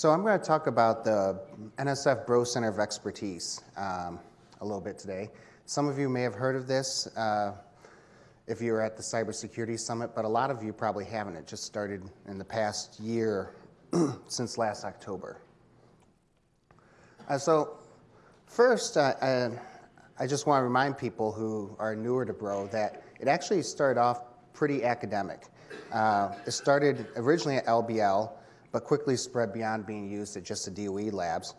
So I'm going to talk about the NSF Bro Center of Expertise um, a little bit today. Some of you may have heard of this uh, if you were at the Cybersecurity Summit, but a lot of you probably haven't. It just started in the past year since last October. Uh, so first, uh, I, I just want to remind people who are newer to Bro that it actually started off pretty academic. Uh, it started originally at LBL, but quickly spread beyond being used at just the DOE labs.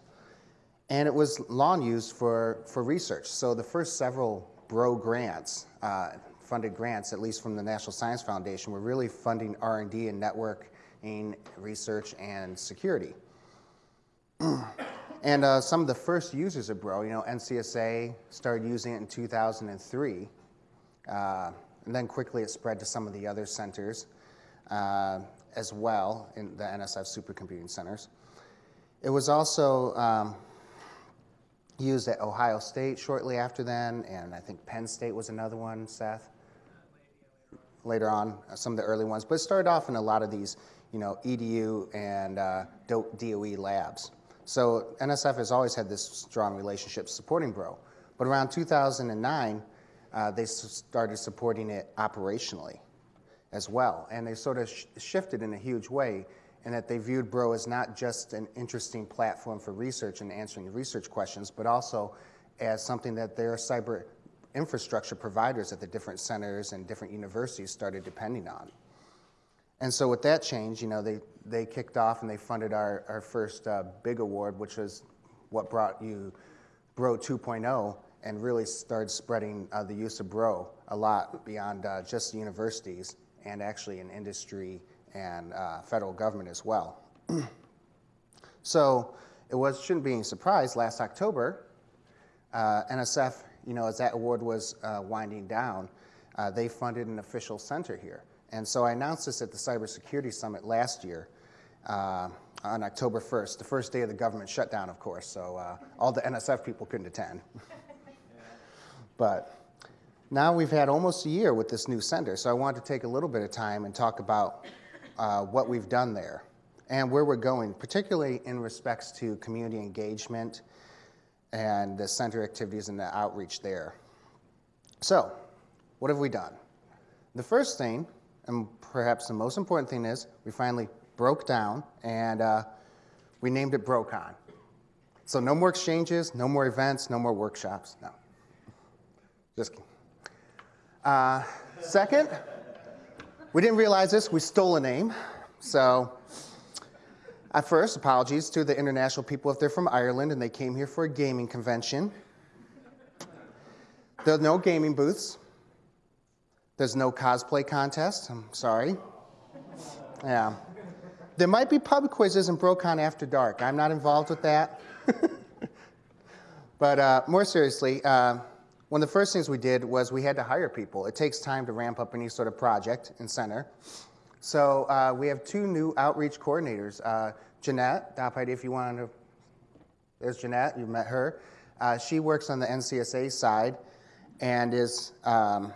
And it was long used for, for research. So the first several BRO grants, uh, funded grants, at least from the National Science Foundation, were really funding R&D and networking, research, and security. and uh, some of the first users of BRO, you know, NCSA started using it in 2003. Uh, and then quickly it spread to some of the other centers uh, as well in the NSF supercomputing centers. It was also um, used at Ohio State shortly after then, and I think Penn State was another one, Seth, later on, uh, some of the early ones. But it started off in a lot of these, you know, EDU and uh, DOE labs. So NSF has always had this strong relationship supporting BRO. But around 2009, uh, they started supporting it operationally as well. And they sort of sh shifted in a huge way in that they viewed Bro as not just an interesting platform for research and answering research questions, but also as something that their cyber infrastructure providers at the different centers and different universities started depending on. And so with that change, you know, they, they kicked off and they funded our, our first uh, big award, which was what brought you Bro 2.0, and really started spreading uh, the use of Bro a lot beyond uh, just universities and actually in industry and uh, federal government as well. so it was, shouldn't be any surprise, last October, uh, NSF, you know, as that award was uh, winding down, uh, they funded an official center here. And so I announced this at the Cybersecurity Summit last year on October 1st, the first day of the government shutdown, of course, so all the NSF people couldn't attend. But now we've had almost a year with this new center, so I wanted to take a little bit of time and talk about uh, what we've done there and where we're going, particularly in respects to community engagement and the center activities and the outreach there. So, what have we done? The first thing, and perhaps the most important thing is, we finally broke down and uh, we named it BroCon. So no more exchanges, no more events, no more workshops, no. Just kidding. Uh, second, we didn't realize this, we stole a name. So, at first, apologies to the international people if they're from Ireland and they came here for a gaming convention. There are no gaming booths. There's no cosplay contest. I'm sorry. Yeah. There might be pub quizzes in BroCon after dark. I'm not involved with that. but uh, more seriously, uh, one of the first things we did was we had to hire people. It takes time to ramp up any sort of project in center. So uh, we have two new outreach coordinators. Uh, Jeanette, DOPID, if you want to, there's Jeanette, you've met her. Uh, she works on the NCSA side and is um,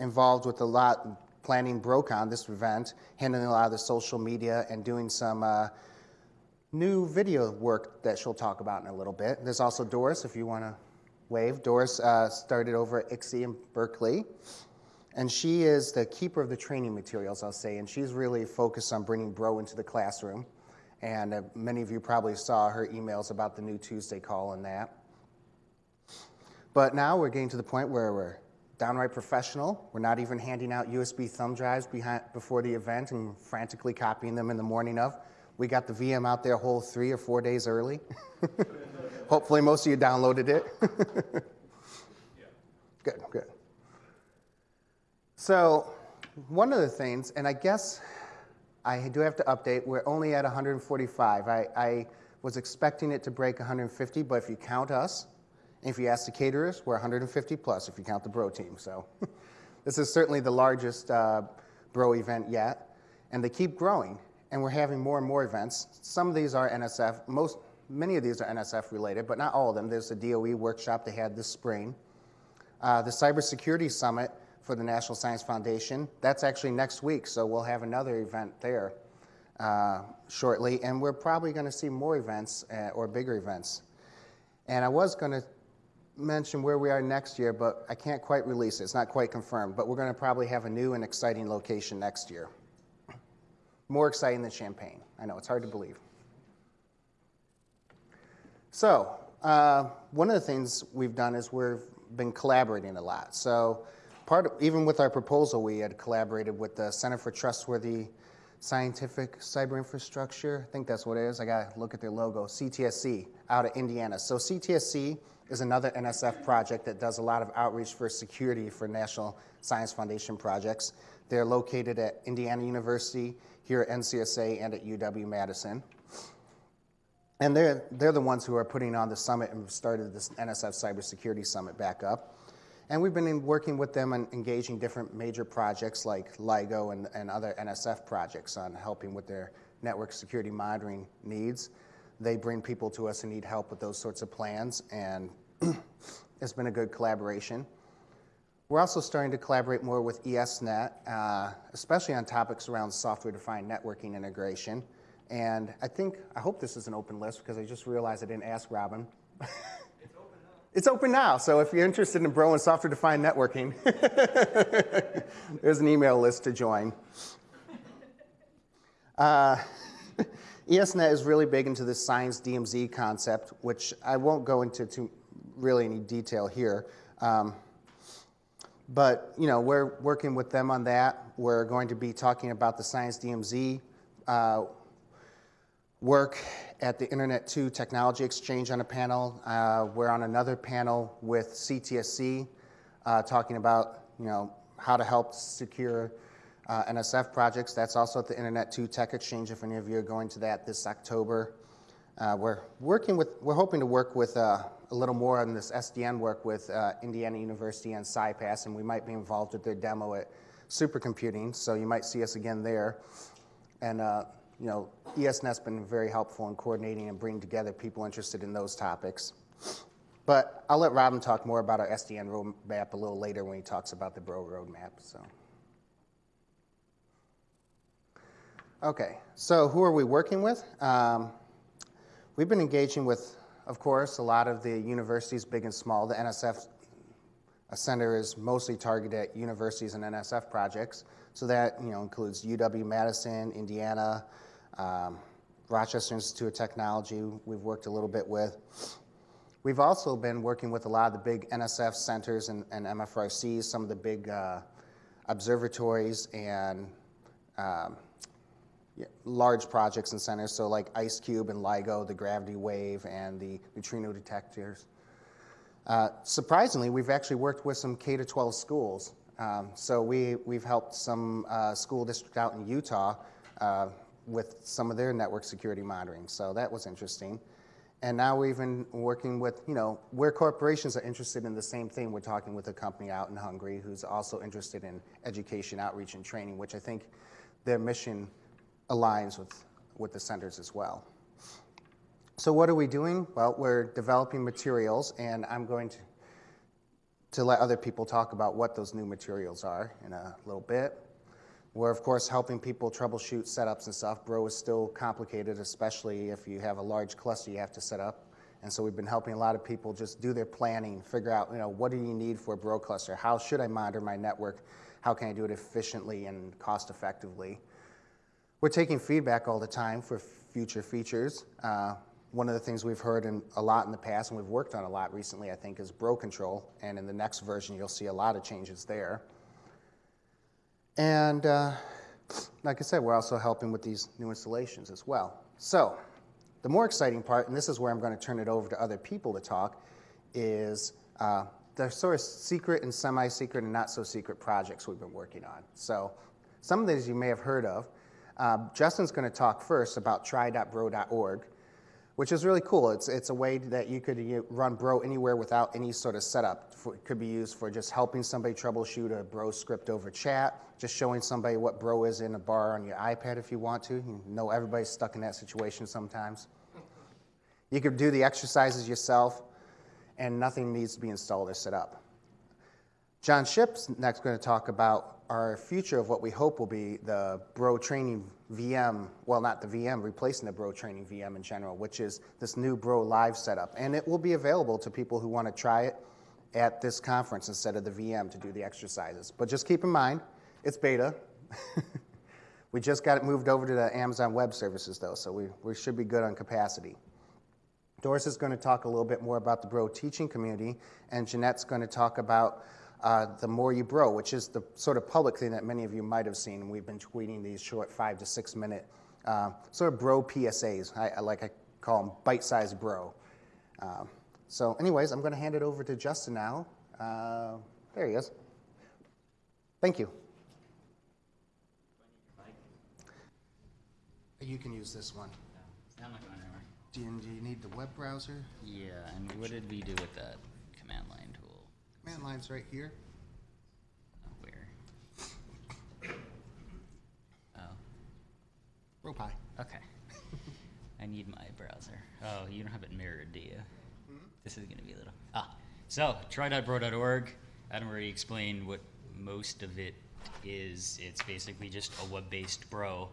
involved with a lot, planning BroCon, this event, handling a lot of the social media and doing some uh, new video work that she'll talk about in a little bit. There's also Doris, if you want to wave. Doris uh, started over at ICSI in Berkeley. And she is the keeper of the training materials, I'll say, and she's really focused on bringing Bro into the classroom. And uh, many of you probably saw her emails about the new Tuesday call and that. But now we're getting to the point where we're downright professional. We're not even handing out USB thumb drives behind, before the event and frantically copying them in the morning of. We got the VM out there whole three or four days early. Hopefully most of you downloaded it. Good, good. So one of the things, and I guess I do have to update, we're only at 145. I, I was expecting it to break 150, but if you count us, and if you ask the caterers, we're 150 plus if you count the Bro team. So this is certainly the largest uh, Bro event yet, and they keep growing, and we're having more and more events. Some of these are NSF, most, many of these are NSF related, but not all of them. There's a DOE workshop they had this spring. Uh, the Cybersecurity Summit for the National Science Foundation, that's actually next week, so we'll have another event there. uh, shortly, and we're probably going to see more events uh, or bigger events. And I was going to mention where we are next year, but I can't quite release it. It's not quite confirmed, but we're going to probably have a new and exciting location next year. More exciting than Champaign. I know, it's hard to believe. So, uh, one of the things we've done is we've been collaborating a lot. So, part of, even with our proposal, we had collaborated with the Center for Trustworthy Scientific Cyber Infrastructure. I think that's what it is. I got to look at their logo, CTSC, out of Indiana. So, CTSC is another NSF project that does a lot of outreach for security for National Science Foundation projects. They're located at Indiana University, here at NCSA, and at UW Madison. And they're, they're the ones who are putting on the summit and started this NSF Cybersecurity Summit back up. And we've been working with them and engaging different major projects like LIGO and, and other NSF projects on helping with their network security monitoring needs. They bring people to us who need help with those sorts of plans, and it's been a good collaboration. We're also starting to collaborate more with ESNet, uh, especially on topics around software-defined networking integration. And I think, I hope this is an open list because I just realized I didn't ask Robin. it's open now. It's open now. So if you're interested in Bro and software defined networking, there's an email list to join. Uh, ESNet is really big into this science DMZ concept, which I won't go into too really any detail here. Um, but you know, we're working with them on that. We're going to be talking about the Science DMZ uh, work at the Internet 2 Technology Exchange on a panel. Uh, we're on another panel with CTSC uh, talking about you know, how to help secure uh, NSF projects. That's also at the Internet 2 Tech Exchange if any of you are going to that this October. Uh, we're working with, we're hoping to work with uh, a little more on this SDN work with uh, Indiana University and SciPass, and we might be involved with their demo at supercomputing, so you might see us again there. And you know, ESNet's been very helpful in coordinating and bringing together people interested in those topics. But I'll let Robin talk more about our SDN roadmap a little later when he talks about the Bro roadmap. So. Okay, so who are we working with? Um, we've been engaging with, of course, a lot of the universities, big and small. The NSF Center is mostly targeted at universities and NSF projects. So that you know includes UW-Madison, Indiana, um, Rochester Institute of Technology, we've worked a little bit with. We've also been working with a lot of the big NSF centers and, and MFRCs, some of the big uh, observatories and um, large projects and centers, so like IceCube and LIGO, the gravity wave, and the neutrino detectors. Uh, surprisingly, we've actually worked with some K-12 schools. Um, so we, we've helped some uh, school district out in Utah uh, with some of their network security monitoring. So that was interesting. And now we're even working with, you know, where corporations are interested in the same thing, we're talking with a company out in Hungary who's also interested in education, outreach, and training, which I think their mission aligns with, with the centers as well. So what are we doing? Well, we're developing materials, and I'm going to, to let other people talk about what those new materials are in a little bit. We're, of course, helping people troubleshoot setups and stuff. Bro is still complicated, especially if you have a large cluster you have to set up. And so we've been helping a lot of people just do their planning, figure out, you know, what do you need for a Bro cluster? How should I monitor my network? How can I do it efficiently and cost effectively? We're taking feedback all the time for future features. Uh, one of the things we've heard in, a lot in the past and we've worked on a lot recently, I think, is Bro control. And in the next version, you'll see a lot of changes there. And uh, like I said, we're also helping with these new installations as well. So the more exciting part, and this is where I'm going to turn it over to other people to talk, is uh, the sort of secret and semi-secret and not so secret projects we've been working on. So some of these you may have heard of. Uh, Justin's going to talk first about try.bro.org which is really cool. It's, it's a way that you could run Bro anywhere without any sort of setup. It could be used for just helping somebody troubleshoot a Bro script over chat, just showing somebody what Bro is in a bar on your iPad if you want to. You know everybody's stuck in that situation sometimes. You could do the exercises yourself, and nothing needs to be installed or set up. Jon Schipp's next going to talk about our future of what we hope will be the Bro training VM, well, not the VM, replacing the Bro Training VM in general, which is this new Bro Live setup. And it will be available to people who want to try it at this conference instead of the VM to do the exercises. But just keep in mind, it's beta. we just got it moved over to the Amazon Web Services, though, so we, we should be good on capacity. Doris is going to talk a little bit more about the Bro teaching community, and Jeanette's going to talk about uh, the More You Bro, which is the sort of public thing that many of you might have seen. We've been tweeting these short five to six minute uh, sort of bro PSAs. I, I like I call them bite-sized bro. Um, so, anyways, I'm going to hand it over to Justin now. Uh, there he is. Thank you. You can use this one. I'm not going anywhere. Do you, do you need the web browser? Yeah, and what did we do with that command line Command line's right here. Where? Oh, RoPie. okay. I need my browser. Oh, you don't have it mirrored, do you? This is gonna be a little. Ah, so try.bro.org. Adam already explained what most of it is. It's basically just a web-based bro.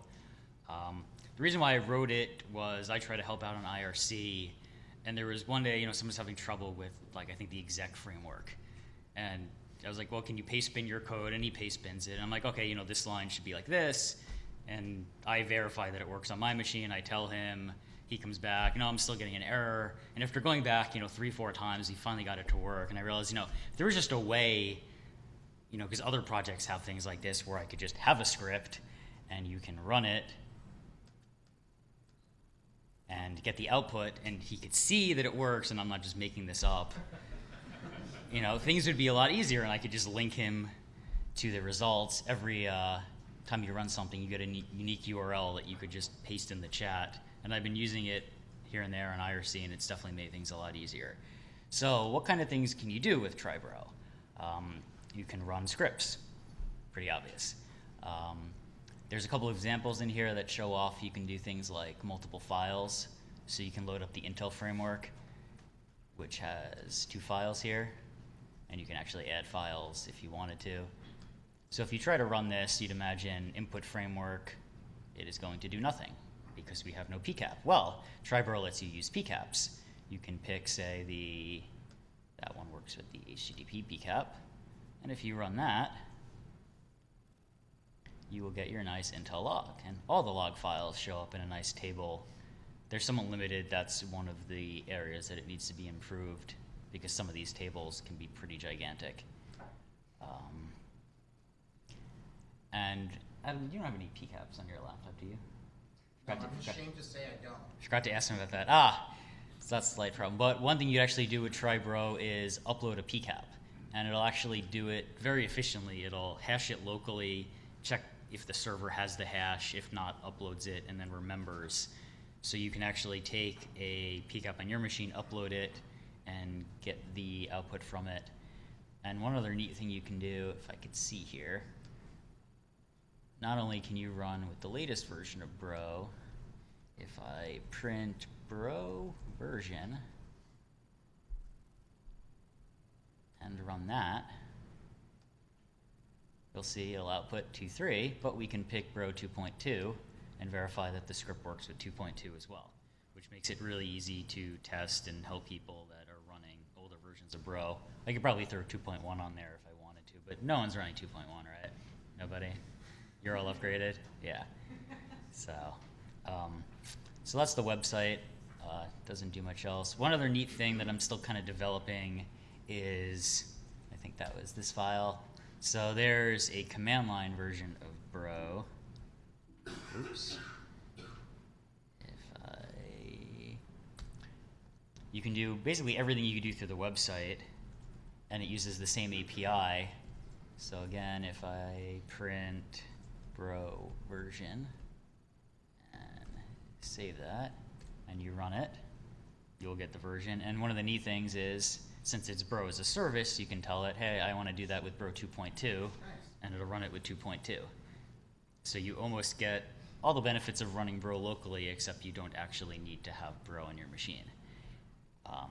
Um, the reason why I wrote it was I try to help out on IRC, and there was one day, you know, someone's having trouble with like I think the exec framework, and I was like, well, can you pastebin your code? And he pastebins it. And I'm like, okay, you know, this line should be like this, and I verify that it works on my machine. I tell him. He comes back, no, I'm still getting an error. And after going back, you know, three, four times, he finally got it to work. And I realized, you know, there was just a way, you know, because other projects have things like this where I could just have a script and you can run it and get the output, and he could see that it works, and I'm not just making this up. You know, things would be a lot easier, and I could just link him to the results. Every uh, time you run something, you get a unique URL that you could just paste in the chat. And I've been using it here and there on IRC, and it's definitely made things a lot easier. So, what kind of things can you do with TryBro? Um, you can run scripts, pretty obvious. Um, there's a couple of examples in here that show off you can do things like multiple files. So you can load up the Intel framework, which has two files here, and you can actually add files if you wanted to. So if you try to run this, you'd imagine input framework, it is going to do nothing because we have no PCAP. Well, TryBro lets you use PCAPs. You can pick, say, the, that one works with the HTTP PCAP, and if you run that, you will get your nice Intel log. And all the log files show up in a nice table. They're somewhat limited. That's one of the areas that it needs to be improved because some of these tables can be pretty gigantic. Um, and Adam, you don't have any PCAPs on your laptop, do you? Forgot to- forgot- to say I don't. Forgot to ask him about that. Ah, so that's a slight problem. But one thing you actually do with TryBro is upload a PCAP, and it'll actually do it very efficiently. It'll hash it locally, check if the server has the hash, if not, uploads it, and then remembers. So you can actually take a PCAP on your machine, upload it, and get the output from it. And one other neat thing you can do, if I could see here, not only can you run with the latest version of Bro, if I print Bro version and run that, you'll see it'll output 2.3, but we can pick Bro 2.2 and verify that the script works with 2.2 as well, which makes it really easy to test and help people that older a Bro. I could probably throw 2.1 on there if I wanted to, but no one's running 2.1, right? Nobody? You're all upgraded? Yeah. So, um, so that's the website. Uh, doesn't do much else. One other neat thing that I'm still kind of developing is, I think that was this file. So there's a command line version of Bro. Oops. If I, you can do basically everything you can do through the website, and it uses the same API. So again, if I print Bro version and save that, and you run it, you'll get the version. And one of the neat things is, since it's Bro as a service, you can tell it, hey, I want to do that with Bro 2.2, and it'll run it with 2.2. So you almost get all the benefits of running Bro locally, except you don't actually need to have Bro on your machine. Um,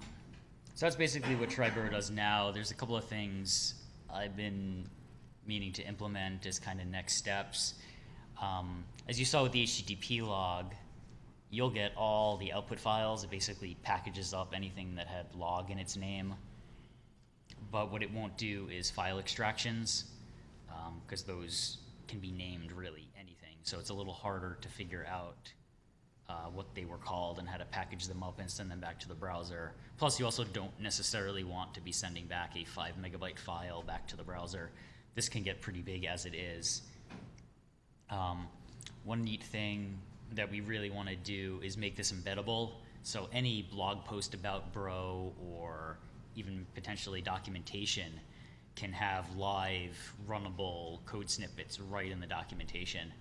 so that's basically what TryBro does now. There's a couple of things I've been meaning to implement as kind of next steps. Um, as you saw with the HTTP log, you'll get all the output files. It basically packages up anything that had log in its name. But what it won't do is file extractions, because those can be named really anything. So it's a little harder to figure out uh, what they were called and how to package them up and send them back to the browser. Plus, you also don't necessarily want to be sending back a five megabyte file back to the browser. This can get pretty big as it is. Um, one neat thing that we really want to do is make this embeddable. So any blog post about Bro or even potentially documentation can have live runnable code snippets right in the documentation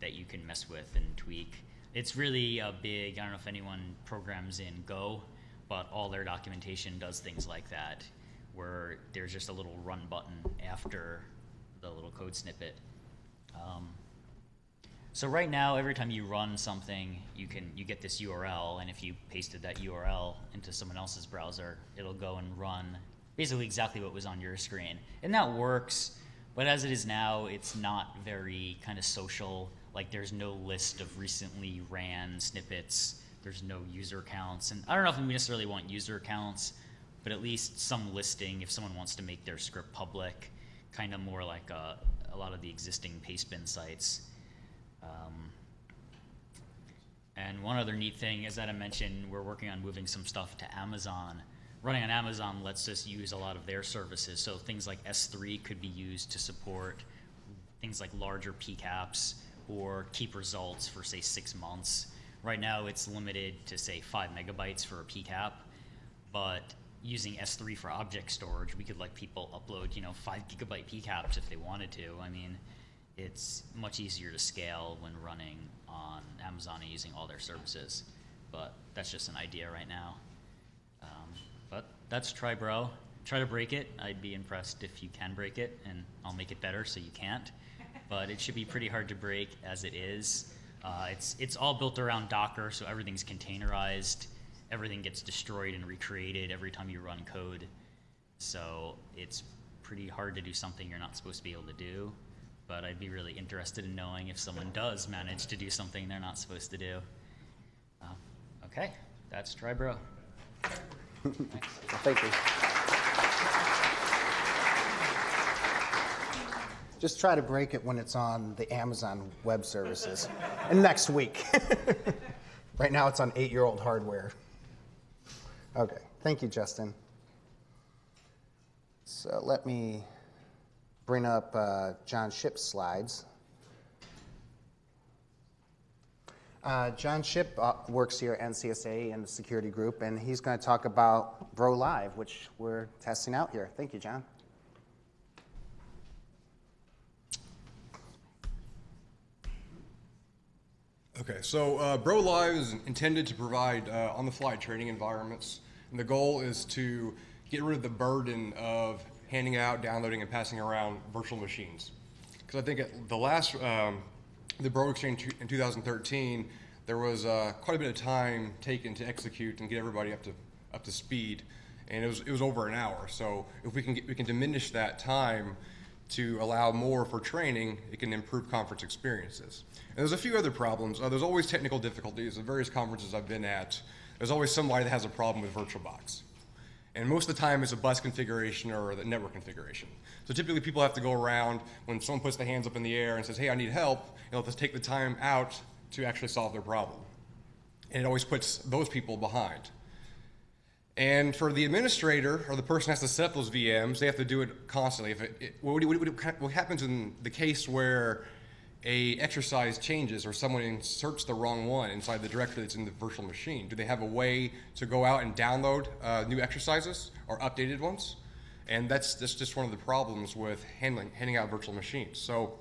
that you can mess with and tweak. It's really a big, I don't know if anyone programs in Go, but all their documentation does things like that, where there's just a little run button after the little code snippet. Um, so right now, every time you run something, you can you get this URL, and if you pasted that URL into someone else's browser, it'll go and run basically exactly what was on your screen, and that works. But as it is now, it's not very kind of social. Like there's no list of recently ran snippets. There's no user counts, and I don't know if we necessarily want user counts, but at least some listing if someone wants to make their script public, kind of more like a, a lot of the existing pastebin sites. Um, and one other neat thing, is that I mentioned, we're working on moving some stuff to Amazon. Running on Amazon lets us use a lot of their services. So things like S3 could be used to support things like larger PCAPs or keep results for, say, six months. Right now, it's limited to, say, five megabytes for a PCAP, but using S3 for object storage, we could let people upload, you know, five gigabyte PCAPs if they wanted to. I mean, it's much easier to scale when running on Amazon and using all their services. But that's just an idea right now. Um, but that's TryBro. Try to break it. I'd be impressed if you can break it, and I'll make it better so you can't. But it should be pretty hard to break as it is. Uh, it's it's all built around Docker, so everything's containerized. Everything gets destroyed and recreated every time you run code. So it's pretty hard to do something you're not supposed to be able to do but I'd be really interested in knowing if someone does manage to do something they're not supposed to do. Uh, okay, that's TryBro. Well, thank you. Just try to break it when it's on the Amazon Web Services. and next week. right now it's on eight year old hardware. Okay, thank you, Justin. So let me bring up uh, Jon Schipp's slides. Uh, Jon Schipp uh, works here at NCSA in the security group, and he's going to talk about Bro Live, which we're testing out here. Thank you, John. Okay, so uh, Bro Live is intended to provide uh, on-the-fly training environments, and the goal is to get rid of the burden of handing out, downloading, and passing around virtual machines. Because I think at the last, um, the Bro Exchange in 2013, there was uh, quite a bit of time taken to execute and get everybody up to up to speed, and it was it was over an hour. So if we can get, we can diminish that time to allow more for training, it can improve conference experiences. And there's a few other problems. Uh, there's always technical difficulties at various conferences I've been at. There's always somebody that has a problem with VirtualBox. And most of the time it's a bus configuration or the network configuration. So typically people have to go around when someone puts their hands up in the air and says, hey, I need help, and just take the time out to actually solve their problem. And it always puts those people behind. And for the administrator or the person who has to set up those VMs, they have to do it constantly. If it, it, what, what, what, happens in the case where a exercise changes or someone inserts the wrong one inside the directory that's in the virtual machine? Do they have a way to go out and download uh, new exercises or updated ones? And that's, that's just one of the problems with handling, handing out virtual machines. So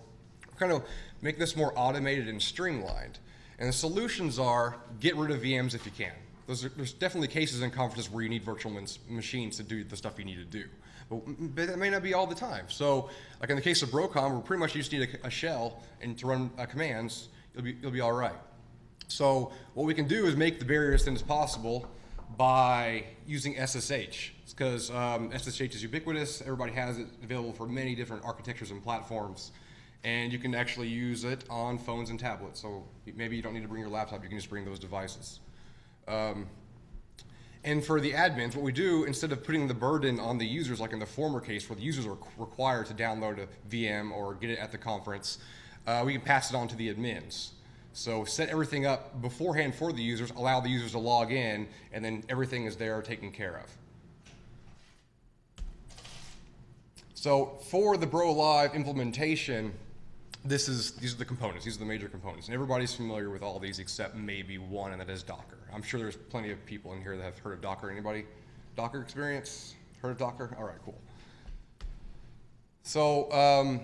kind of make this more automated and streamlined. And the solutions are get rid of VMs if you can. There's, there's definitely cases in conferences where you need virtual machines to do the stuff you need to do. But, but that may not be all the time. So, like in the case of BroCon, we pretty much you just need a, a shell and to run uh, commands, you'll be, you'll be all right. So what we can do is make the barrier as thin as possible by using SSH. because um, SSH is ubiquitous. Everybody has it available for many different architectures and platforms. and you can actually use it on phones and tablets. So maybe you don't need to bring your laptop, you can just bring those devices. Um, and for the admins, what we do, instead of putting the burden on the users, like in the former case where the users are required to download a VM or get it at the conference, uh, we can pass it on to the admins. So set everything up beforehand for the users, allow the users to log in, and then everything is there taken care of. So for the Bro Live implementation, this is these are the components. These are the major components, and everybody's familiar with all these except maybe one, and that is Docker. I'm sure there's plenty of people in here that have heard of Docker. Anybody? Docker experience? Heard of Docker? All right, cool. So um,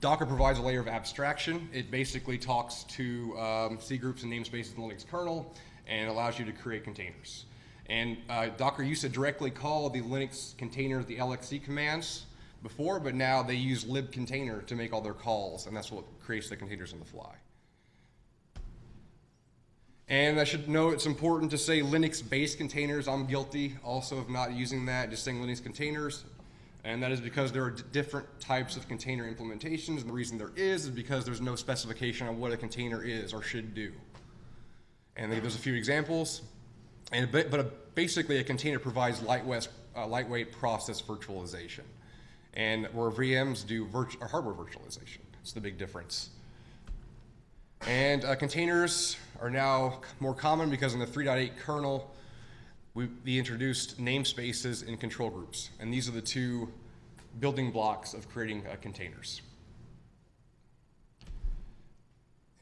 Docker provides a layer of abstraction. It basically talks to um, C groups and namespaces in the Linux kernel and allows you to create containers. And uh, Docker used to directly call the Linux containers the LXC commands before, but now they use libcontainer to make all their calls, and that's what creates the containers on the fly. And I should know it's important to say Linux-based containers. I'm guilty also of not using that, just saying Linux containers. And that is because there are different types of container implementations. And the reason there is is because there's no specification on what a container is or should do. And there's a few examples. And but, but basically, a container provides lightweight, uh, lightweight process virtualization, and where VMs do virt- hardware virtualization. It's the big difference. And uh, containers are now more common because in the 3.8 kernel, we, we introduced namespaces and control groups, and these are the two building blocks of creating uh, containers.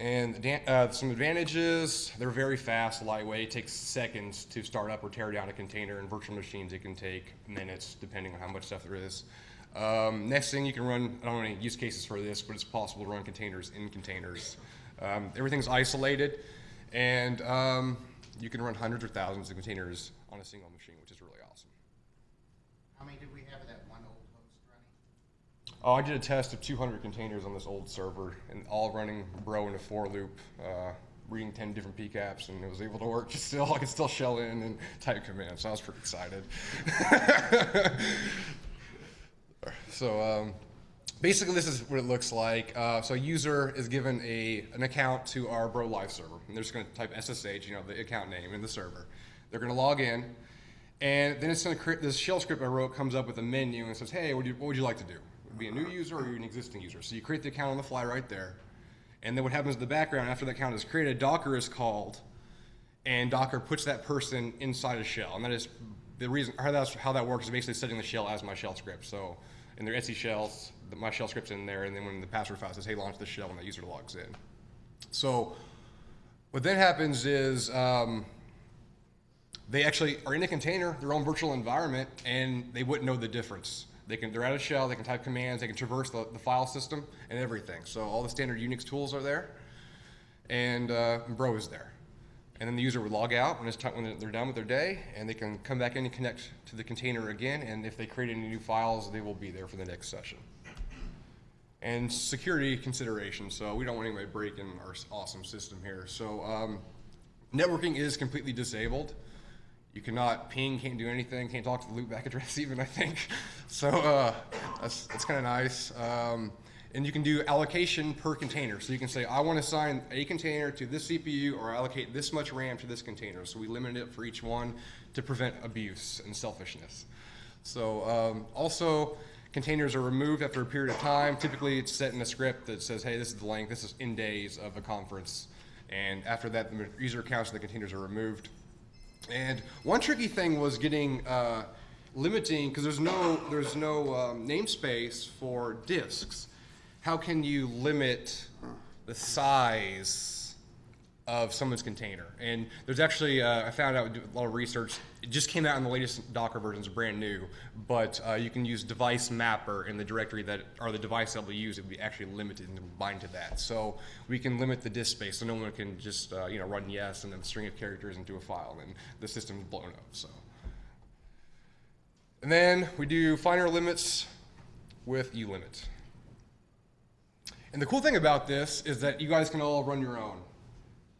And uh, some advantages, they're very fast, lightweight. It takes seconds to start up or tear down a container. In virtual machines, it can take minutes, depending on how much stuff there is. Um, next thing, you can run, I don't know any use cases for this, but it's possible to run containers in containers. Um, everything's isolated, and um, you can run hundreds or thousands of containers on a single machine, which is really awesome. How many did we have of that one old host running? Oh, I did a test of 200 containers on this old server, and all running Bro in a for loop, uh, reading 10 different PCAPs, and it was able to work. Still, I could still shell in and type commands. So I was pretty excited. so um, basically, this is what it looks like. Uh, so a user is given a an account to our Bro Live server, and they're just going to type SSH, you know, the account name in the server. They're going to log in, and then it's going to create this shell script I wrote comes up with a menu and says, hey, what, you, what would you like to do? Would be a new user or an existing user? So you create the account on the fly right there. And then what happens in the background after the account is created, Docker is called, and Docker puts that person inside a shell. And that is the reason how, that's, how that works is basically setting the shell as my shell script. So in their Etsy shells, the, my shell script's in there, and then when the password file says, hey, launch the shell, and that user logs in. So what then happens is um, they actually are in a container, their own virtual environment, and they wouldn't know the difference. They can, they're out of shell, they can type commands, they can traverse the, the file system and everything. So all the standard Unix tools are there, and uh, Bro is there. And then the user would log out when, time, when they're done with their day, and they can come back in and connect to the container again, and if they create any new files, they will be there for the next session. And security considerations, so we don't want anybody breaking our awesome system here. So um, networking is completely disabled. You cannot ping, can't do anything, can't talk to the loopback address even, I think. So uh, that's, that's kind of nice. Um, and you can do allocation per container. So you can say, I want to assign a container to this CPU or allocate this much RAM to this container. So we limit it for each one to prevent abuse and selfishness. So um, also, containers are removed after a period of time. Typically, it's set in a script that says, hey, this is the length, this is in days of a conference. And after that, the user accounts of the containers are removed. And one tricky thing was getting uh, limiting because there's no there's no um, namespace for disks. How can you limit the size of someone's container? And there's actually uh, I found out a lot of research. It just came out in the latest Docker versions, brand new. But uh, you can use device mapper in the directory that or the device that we use. It would be actually limited and bind to that. So we can limit the disk space, so no one can just uh, you know run yes and then a string of characters into a file, and the system's blown up. So. And then we do finer limits with ulimit. And the cool thing about this is that you guys can all run your own.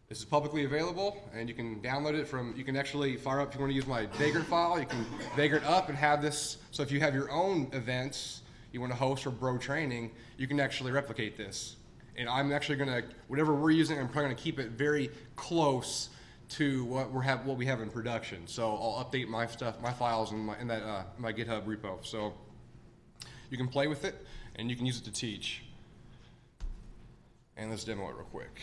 This is publicly available, and you can download it from, you can actually fire up, if you want to use my Vagrant file, you can Vagrant up and have this, so if you have your own events, you want to host or bro training, you can actually replicate this. And I'm actually going to, whatever we're using, I'm probably going to keep it very close to what we have, what we have in production. So I'll update my stuff, my files in, my, in that uh, my GitHub repo. So you can play with it and you can use it to teach. And let's demo it real quick.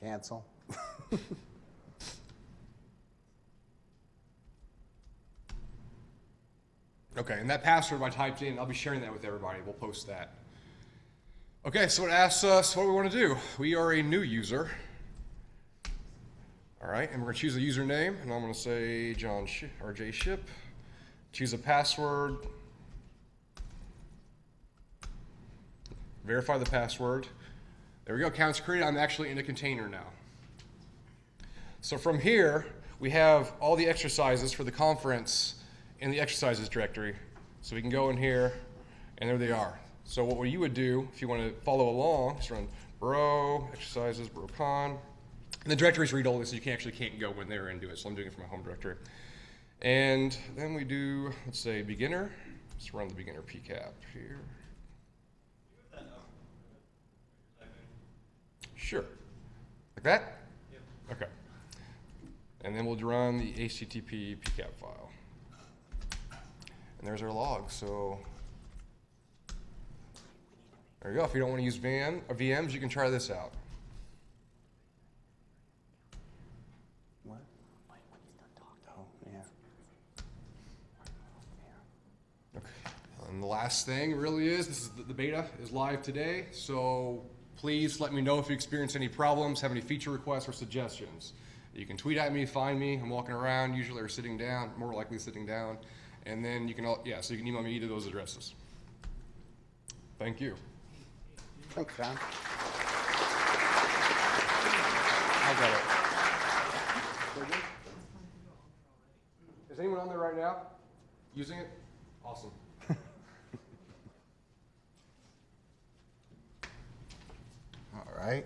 Cancel. Okay, and that password I typed in, I'll be sharing that with everybody. We'll post that. Okay, so it asks us what we want to do. We are a new user. All right, and we're going to choose a username, and I'm going to say John Sh- or J Ship. Choose a password. Verify the password. There we go, accounts created. I'm actually in a container now. So from here, we have all the exercises for the conference in the exercises directory. So we can go in here, and there they are. So what you would do, if you want to follow along, is run bro, exercises, brocon. And the directories read all this, so you can actually can't go in there and do it. So I'm doing it from my home directory. And then we do, let's say, beginner. Let's run the beginner PCAP here. Sure. Like that? Okay. And then we'll run the HTTP PCAP file. And there's our log. So there you go. If you don't want to use VM, or uh, VMs, you can try this out. What? Oh, yeah. Okay. And the last thing really is this is the, the beta is live today. So please let me know if you experience any problems, have any feature requests or suggestions. You can tweet at me, find me. I'm walking around usually or sitting down, more likely sitting down. And then you can, all, yeah, so you can email me either of those addresses. Thank you. Thanks, John. I got it. Is anyone on there right now using it? Awesome. All right.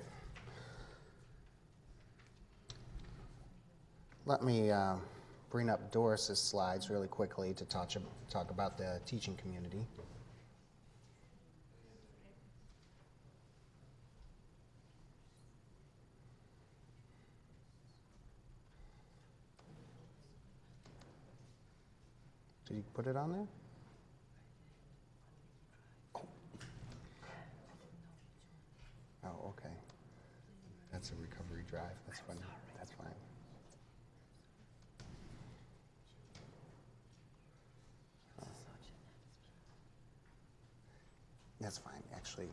Let me uh, bring up Doris's slides really quickly to touch, talk about the teaching community. Did you put it on there? Oh, okay. That's a recovery drive. That's fine. That's fine. That's fine, actually.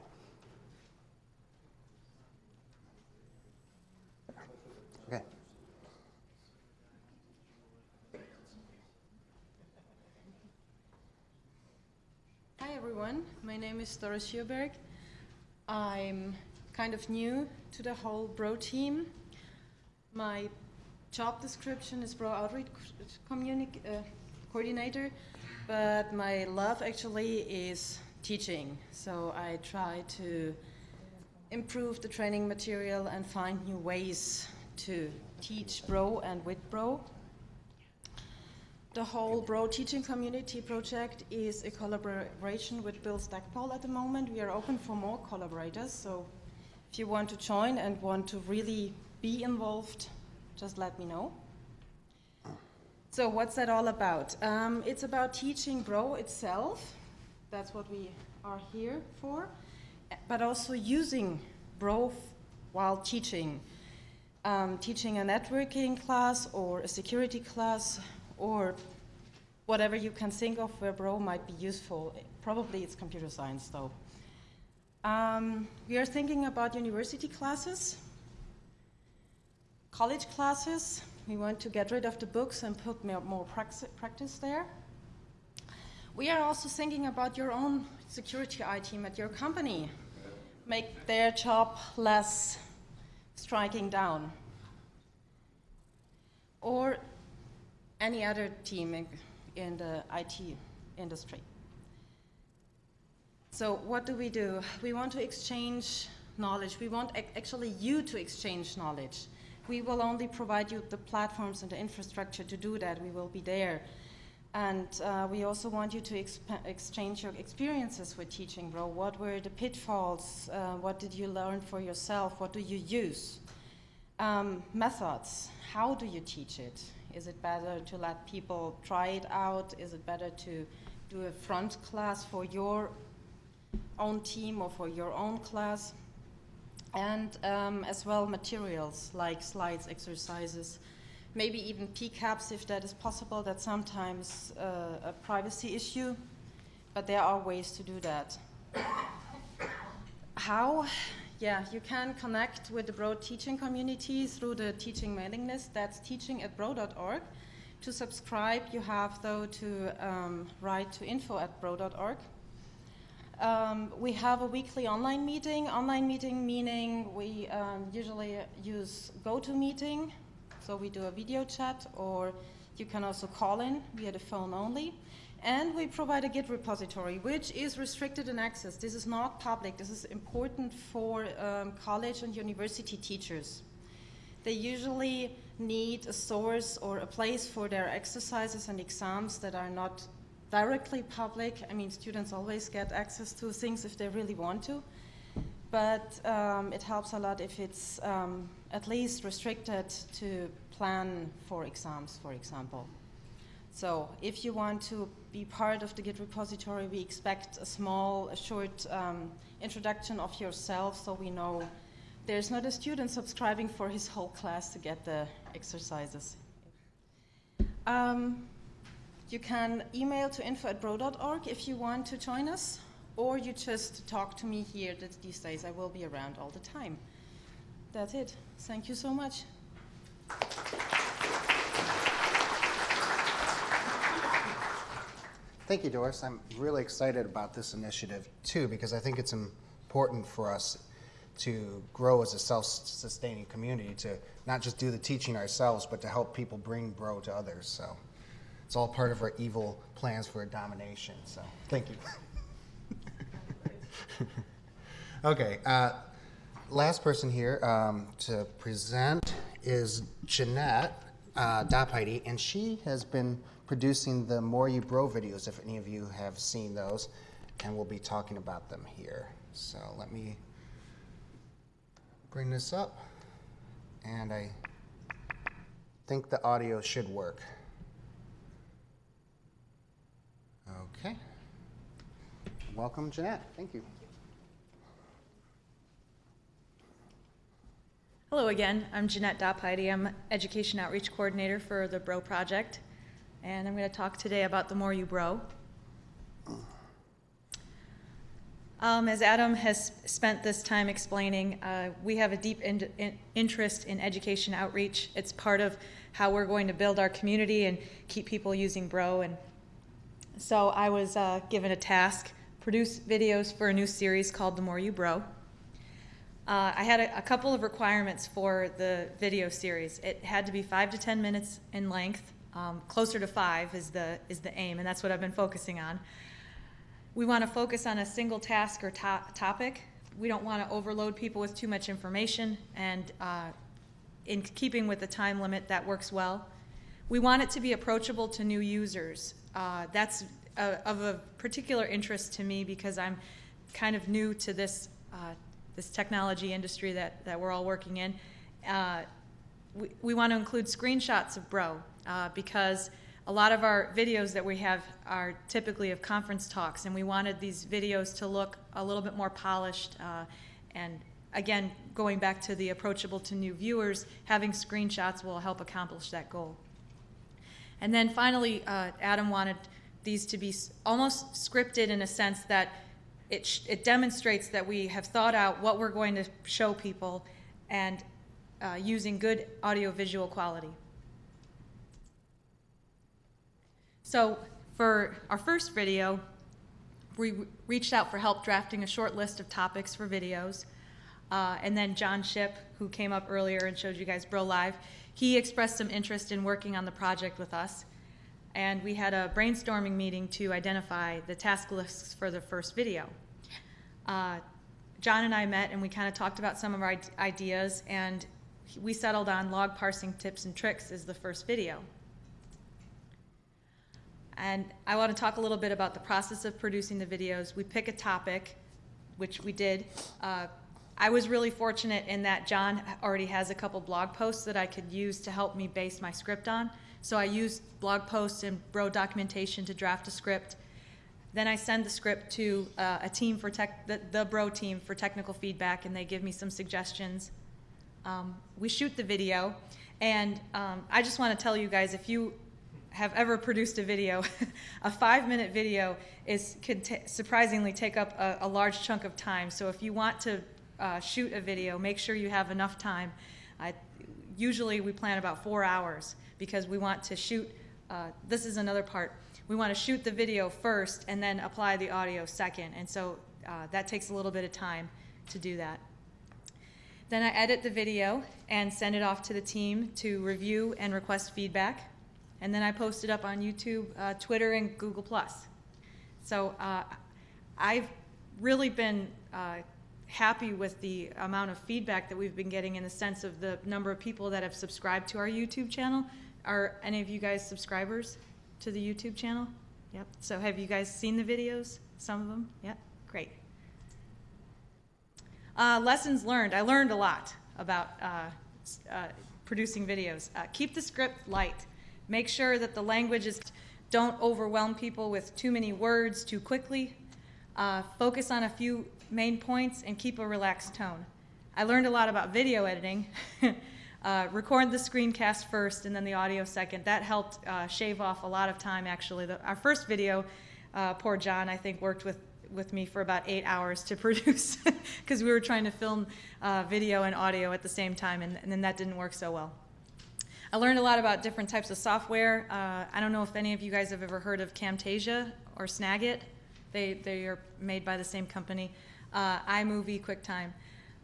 Okay. Hi everyone, my name is Doris Schioberg. I'm kind of new to the whole Bro team. My job description is Bro Outreach uh, Coordinator, but my love actually is teaching. So I try to improve the training material and find new ways to teach Bro and with Bro. The whole Bro Teaching Community project is a collaboration with Bill Stackpole at the moment. We are open for more collaborators, so if you want to join and want to really be involved, just let me know. So what's that all about? Um, it's about teaching Bro itself. That's what we are here for. But also using Bro while teaching. Um, teaching a networking class or a security class or whatever you can think of where Bro might be useful. Probably it's computer science though. Um, we are thinking about university classes, college classes. We want to get rid of the books and put more, practice there. We are also thinking about your own security IT team at your company. Make their job less striking down. Or any other team in, in the IT industry. So what do we do? We want to exchange knowledge. We want actually you to exchange knowledge. We will only provide you the platforms and the infrastructure to do that. We will be there. And uh, we also want you to exchange your experiences with teaching, bro. What were the pitfalls? Uh, what did you learn for yourself? What do you use? Um, methods. How do you teach it? Is it better to let people try it out? Is it better to do a front class for your own team or for your own class? And um, as well, materials like slides, exercises, maybe even PCAPs if that is possible. That's sometimes uh, a privacy issue, but there are ways to do that. How? Yeah, you can connect with the Bro teaching community through the teaching mailing list. That's teaching at bro.org. To subscribe, you have though to um, write to info at bro.org. Um, we have a weekly online meeting. Online meeting meaning we um, usually use GoToMeeting, so we do a video chat, or you can also call in via the phone only. And we provide a Git repository, which is restricted in access. This is not public. This is important for um, college and university teachers. They usually need a source or a place for their exercises and exams that are not directly public. I mean, students always get access to things if they really want to, but um, it helps a lot if it's um, at least restricted to plan for exams, for example. So if you want to be part of the Git repository, we expect a small, a short um, introduction of yourself so we know there's not a student subscribing for his whole class to get the exercises. Um, you can email to info at bro.org if you want to join us, or you just talk to me here that these days. I will be around all the time. That's it. Thank you so much. Thank you, Doris. I'm really excited about this initiative too because I think it's important for us to grow as a self-sustaining community to not just do the teaching ourselves, but to help people bring Bro to others. So it's all part of our evil plans for domination. So thank you. okay. Uh, last person here um, to present is Jeanette uh, and she has been producing the More You Bro videos, if any of you have seen those, and we'll be talking about them here. So let me bring this up, and I think the audio should work. Okay. Welcome, Jeanette. Thank you. Hello again, I'm Jeanette Dopheide. I'm Education Outreach Coordinator for the Bro Project, and I'm going to talk today about the More You Bro. Um, as Adam has spent this time explaining, uh, we have a deep in, in, interest in education outreach. It's part of how we're going to build our community and keep people using Bro. And so I was uh, given a task, produce videos for a new series called The More You Bro. Uh, I had a, a, couple of requirements for the video series. It had to be five to ten minutes in length. Um, closer to five is the is the aim, and that's what I've been focusing on. We want to focus on a single task or to topic. We don't want to overload people with too much information, and uh, in keeping with the time limit, that works well. We want it to be approachable to new users. Uh, that's a, of a particular interest to me because I'm kind of new to this uh, this technology industry that, that we're all working in. Uh, we, we want to include screenshots of Bro uh, because a lot of our videos that we have are typically of conference talks, and we wanted these videos to look a little bit more polished. Uh, and again, going back to the approachable to new viewers, having screenshots will help accomplish that goal. And then finally, uh, Adam wanted these to be almost scripted in a sense that it, it, demonstrates that we have thought out what we're going to show people and uh, using good audiovisual quality. So for our first video, we reached out for help drafting a short list of topics for videos. Uh, and then Jon Schipp, who came up earlier and showed you guys Bro Live, he expressed some interest in working on the project with us. and we had a brainstorming meeting to identify the task lists for the first video. Uh, John and I met and we kind of talked about some of our ideas, and we settled on log parsing tips and tricks as the first video. And I want to talk a little bit about the process of producing the videos. We pick a topic, which we did. Uh, I was really fortunate in that Jon already has a couple blog posts that I could use to help me base my script on. So I used blog posts and bro documentation to draft a script. Then I send the script to uh, a team for tech, the, the bro team for technical feedback, and they give me some suggestions. Um, we shoot the video, and um, I just want to tell you guys if you have ever produced a video, a five minute video is could surprisingly take up a, a, large chunk of time. So if you want to uh, shoot a video, make sure you have enough time. I, usually we plan about four hours because we want to shoot. Uh, this is another part. We want to shoot the video first and then apply the audio second, and so uh, that takes a little bit of time to do that. Then I edit the video and send it off to the team to review and request feedback and then I post it up on YouTube, uh, Twitter, and Google+. So uh, I've really been uh, happy with the amount of feedback that we've been getting in the sense of the number of people that have subscribed to our YouTube channel. Are any of you guys subscribers to the YouTube channel? Yep. So have you guys seen the videos? Some of them? Yep. Great. Uh, lessons learned. I learned a lot about uh, uh, producing videos. keep the script light. Make sure that the languages don't overwhelm people with too many words too quickly. Uh, focus on a few main points and keep a relaxed tone. I learned a lot about video editing. uh, record the screencast first and then the audio second. That helped uh, shave off a lot of time actually. The, our first video, uh, poor Jon, I think worked with with me for about eight hours to produce because we were trying to film uh, video and audio at the same time and, and then that didn't work so well. I learned a lot about different types of software. Uh, I don't know if any of you guys have ever heard of Camtasia or Snagit. They, they are made by the same company. Uh, iMovie, QuickTime.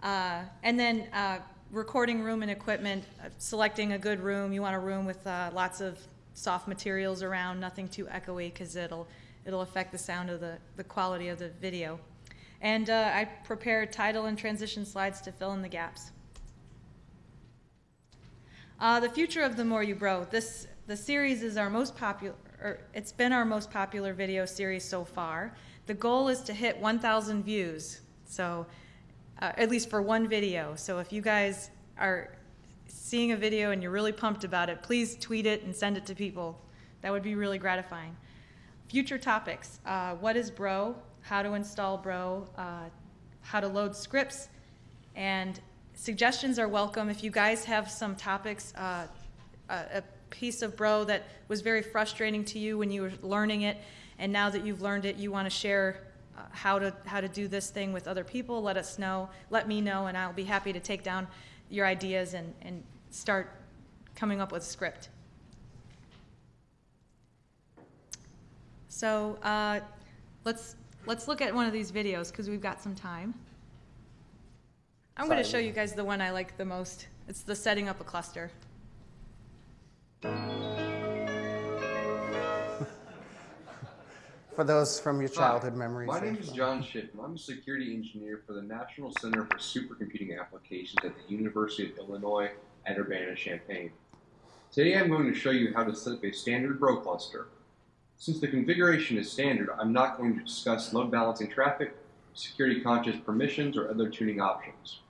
Uh, and then uh, recording room and equipment, uh, selecting a good room. You want a room with uh, lots of soft materials around, nothing too echoey because it'll, it'll affect the sound of the, the quality of the video. And I prepared title and transition slides to fill in the gaps. Uh, the future of the more you bro. This the series is our most popular. it's been our most popular video series so far. The goal is to hit 1,000 views. So, uh, at least for one video. So if you guys are seeing a video and you're really pumped about it, please tweet it and send it to people. That would be really gratifying. Future topics: uh, What is Bro? How to install Bro? Uh, how to load scripts? And suggestions are welcome. If you guys have some topics, uh, a, piece of bro that was very frustrating to you when you were learning it, and now that you've learned it, you want to share uh, how to how to do this thing with other people. Let us know. Let me know, and I'll be happy to take down your ideas and and start coming up with script. So uh, let's let's look at one of these videos because we've got some time. I'm going to show you guys the one I like the most. It's the setting up a cluster. For those from your childhood Hi, memories. My name is John Shipman. I'm a security engineer for the National Center for Supercomputing Applications at the University of Illinois at Urbana-Champaign. Today I'm going to show you how to set up a standard bro cluster. Since the configuration is standard, I'm not going to discuss load balancing traffic, security conscious permissions, or other tuning options.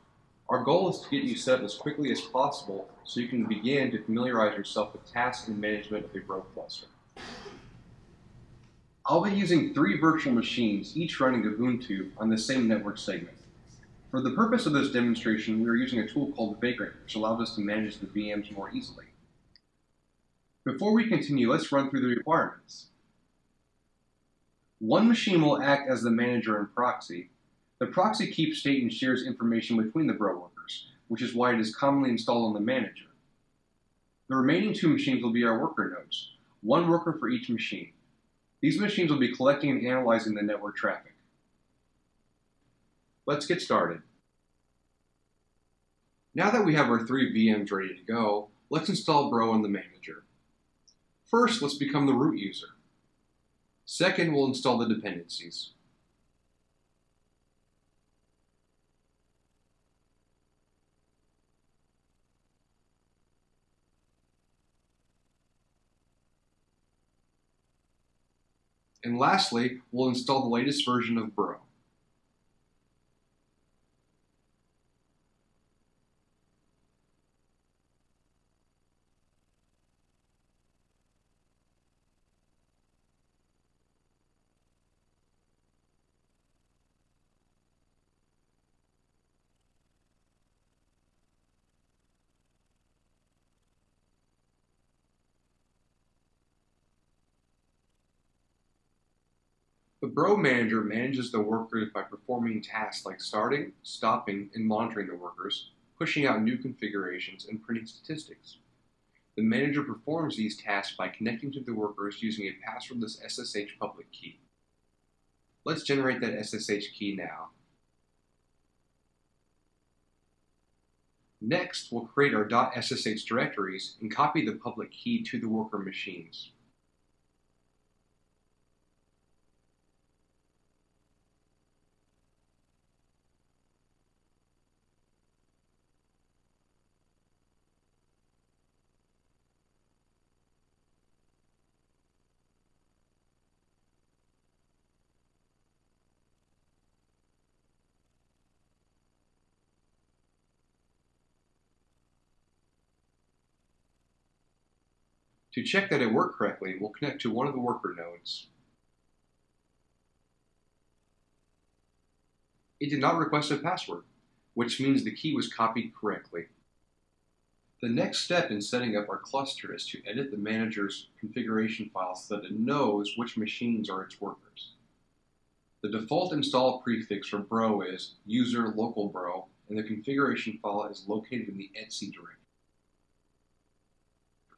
Our goal is to get you set up as quickly as possible so you can begin to familiarize yourself with tasks and management of a bro cluster. I'll be using three virtual machines, each running Ubuntu on the same network segment. For the purpose of this demonstration, we are using a tool called Vagrant, which allows us to manage the VMs more easily. Before we continue, let's run through the requirements. One machine will act as the manager and proxy, the proxy keeps state and shares information between the bro workers, which is why it is commonly installed on the manager. The remaining two machines will be our worker nodes, one worker for each machine. These machines will be collecting and analyzing the network traffic. Let's get started. Now that we have our three VMs ready to go, let's install Bro on the manager. First, let's become the root user. Second, we'll install the dependencies. And lastly, we'll install the latest version of Bro. The Bro Manager manages the workers by performing tasks like starting, stopping, and monitoring the workers, pushing out new configurations, and printing statistics. The manager performs these tasks by connecting to the workers using a passwordless SSH public key. Let's generate that SSH key now. Next, we'll create our .ssh directories and copy the public key to the worker machines. To check that it worked correctly, we'll connect to one of the worker nodes. It did not request a password, which means the key was copied correctly. The next step in setting up our cluster is to edit the manager's configuration file so that it knows which machines are its workers. The default install prefix for bro is user local bro, and the configuration file is located in the etc directory.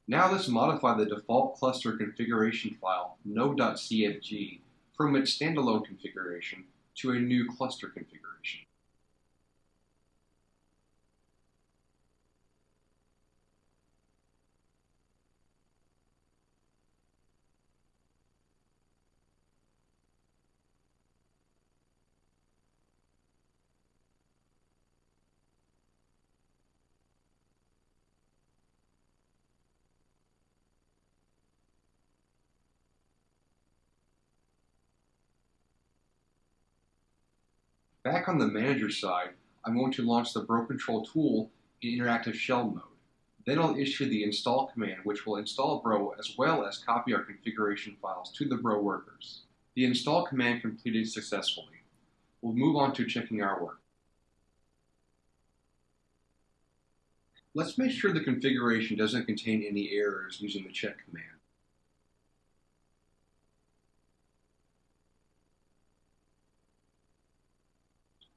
Now let's modify the default cluster configuration file node.cfg from its standalone configuration to a new cluster configuration. Back on the manager side, I'm going to launch the Bro Control tool in interactive shell mode. Then I'll issue the install command, which will install Bro as well as copy our configuration files to the Bro workers. The install command completed successfully. We'll move on to checking our work. Let's make sure the configuration doesn't contain any errors using the check command.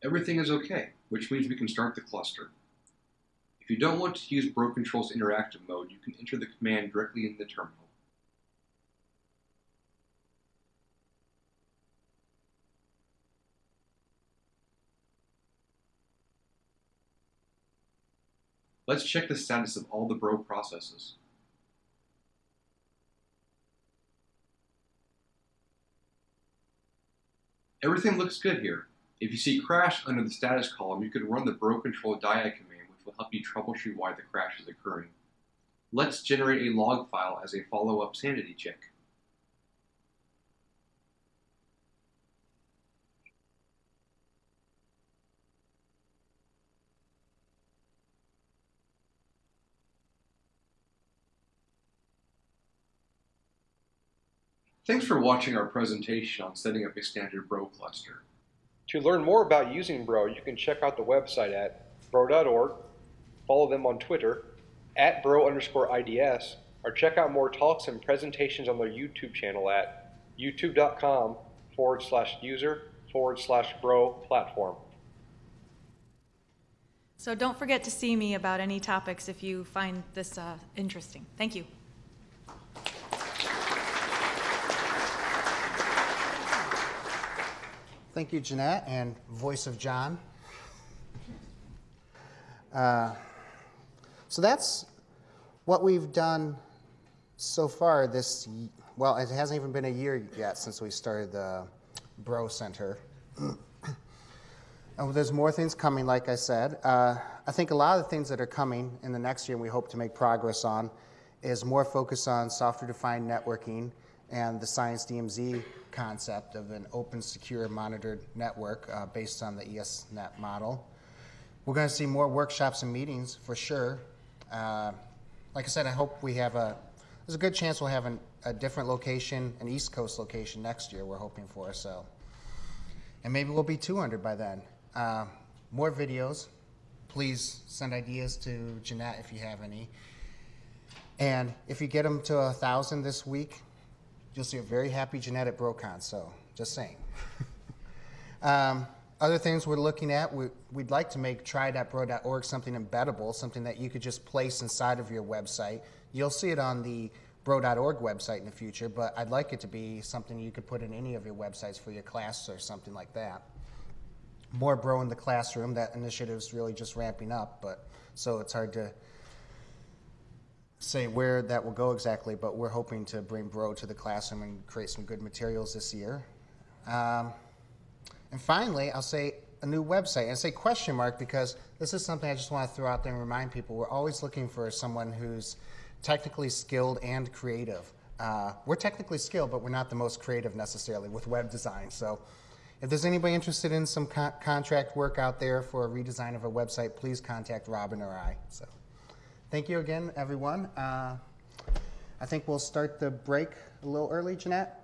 Everything is okay, which means we can start the cluster. If you don't want to use Bro Control's interactive mode, you can enter the command directly in the terminal. Let's check the status of all the Bro processes. Everything looks good here. If you see crash under the status column, you can run the bro control diag command, which will help you troubleshoot why the crash is occurring. Let's generate a log file as a follow-up sanity check. Thanks for watching our presentation on setting up a standard Bro cluster. To learn more about using Bro, you can check out the website at bro.org, follow them on Twitter, at bro underscore IDS, or check out more talks and presentations on their YouTube channel at youtube.com forward slash user forward slash bro platform. So don't forget to see me about any topics if you find this uh, interesting. Thank you. Thank you, Jeanette, and voice of Jon. Uh, so that's what we've done so far this, well, it hasn't even been a year yet since we started the Bro Center. and there's more things coming, like I said. Uh, I think a lot of the things that are coming in the next year and we hope to make progress on is more focus on software-defined networking and the Science DMZ concept of an open, secure, monitored network uh, based on the ESNet model. We're going to see more workshops and meetings for sure. Uh, like I said, I hope we have a, there's a good chance we'll have an, a different location, an East Coast location next year, we're hoping for, so. And maybe we'll be 200 by then. Uh, more videos. Please send ideas to Jeanette if you have any. And if you get them to a thousand this week, you'll see a very happy at BroCon. So just saying. um, other things we're looking at, we, we'd like to make try.bro.org something embeddable, something that you could just place inside of your website. You'll see it on the bro.org website in the future, but I'd like it to be something you could put in any of your websites for your class or something like that more bro in the classroom. That initiative's really just ramping up, but so it's hard to say where that will go exactly. But we're hoping to bring bro to the classroom and create some good materials this year. Um, and finally, I'll say a new website. And I say question mark because this is something I just want to throw out there and remind people. We're always looking for someone who's technically skilled and creative. Uh, we're technically skilled, but we're not the most creative necessarily with web design. So if there's anybody interested in some con- contract work out there for a redesign of a website, please contact Robin or I. So, thank you again, everyone. Uh, I think we'll start the break a little early, Jeanette.